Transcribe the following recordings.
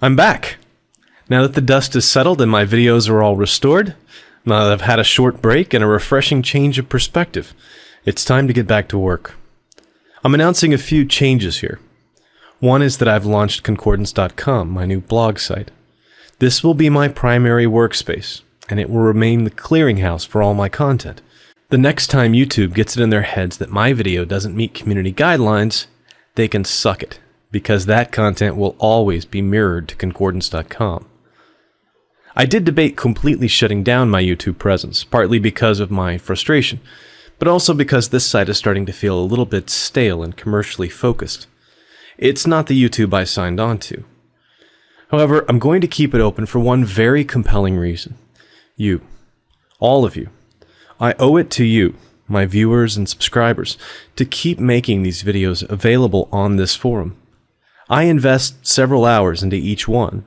I'm back. Now that the dust is settled and my videos are all restored, now that I've had a short break and a refreshing change of perspective, it's time to get back to work. I'm announcing a few changes here. One is that I've launched Concordance.com, my new blog site. This will be my primary workspace, and it will remain the clearinghouse for all my content. The next time YouTube gets it in their heads that my video doesn't meet community guidelines, they can suck it, because that content will always be mirrored to Concordance.com. I did debate completely shutting down my YouTube presence, partly because of my frustration, but also because this site is starting to feel a little bit stale and commercially focused. It's not the YouTube I signed on to. However, I'm going to keep it open for one very compelling reason. You. All of you. I owe it to you, my viewers and subscribers, to keep making these videos available on this forum. I invest several hours into each one,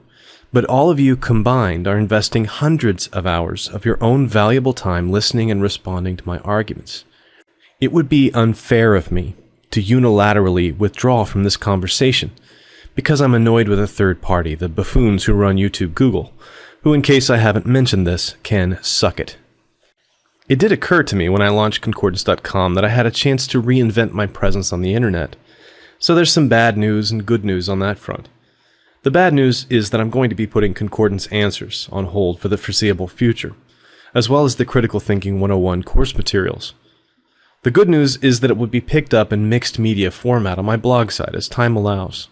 but all of you combined are investing hundreds of hours of your own valuable time listening and responding to my arguments. It would be unfair of me to unilaterally withdraw from this conversation because I'm annoyed with a third party, the buffoons who run YouTube Google, who, in case I haven't mentioned this, can suck it. It did occur to me when I launched Concordance.com that I had a chance to reinvent my presence on the internet. So there's some bad news and good news on that front. The bad news is that I'm going to be putting Concordance Answers on hold for the foreseeable future, as well as the Critical Thinking 101 course materials. The good news is that it would be picked up in mixed media format on my blog site as time allows.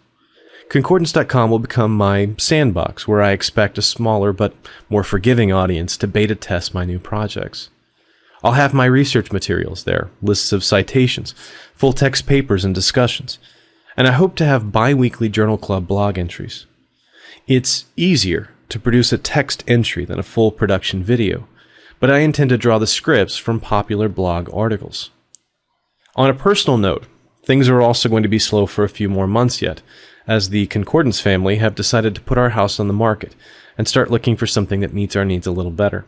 Concordance.com will become my sandbox where I expect a smaller but more forgiving audience to beta test my new projects. I'll have my research materials there, lists of citations, full text papers and discussions, and I hope to have bi weekly Journal Club blog entries. It's easier to produce a text entry than a full production video, but I intend to draw the scripts from popular blog articles. On a personal note, things are also going to be slow for a few more months yet, as the Concordance family have decided to put our house on the market and start looking for something that meets our needs a little better.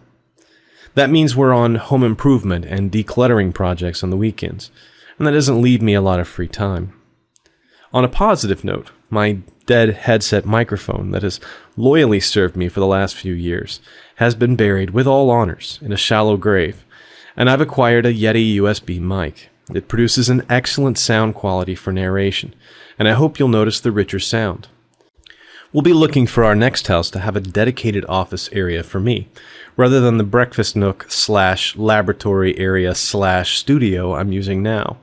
That means we're on home improvement and decluttering projects on the weekends, and that doesn't leave me a lot of free time. On a positive note, my dead headset microphone that has loyally served me for the last few years has been buried with all honors in a shallow grave, and I've acquired a Yeti USB mic. It produces an excellent sound quality for narration, and I hope you'll notice the richer sound. We'll be looking for our next house to have a dedicated office area for me, rather than the breakfast nook slash laboratory area slash studio I'm using now.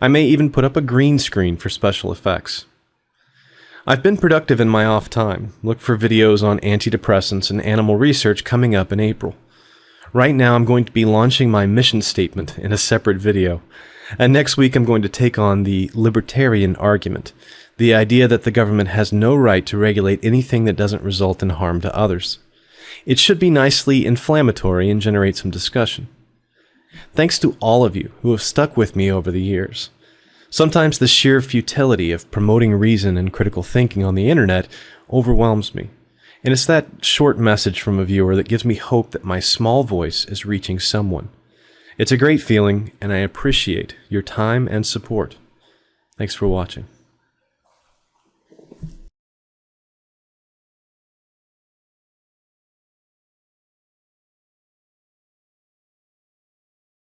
I may even put up a green screen for special effects. I've been productive in my off time. Look for videos on antidepressants and animal research coming up in April. Right now, I'm going to be launching my mission statement in a separate video. And next week, I'm going to take on the libertarian argument the idea that the government has no right to regulate anything that doesn't result in harm to others. It should be nicely inflammatory and generate some discussion. Thanks to all of you who have stuck with me over the years. Sometimes the sheer futility of promoting reason and critical thinking on the internet overwhelms me. And it's that short message from a viewer that gives me hope that my small voice is reaching someone. It's a great feeling, and I appreciate your time and support. Thanks for watching.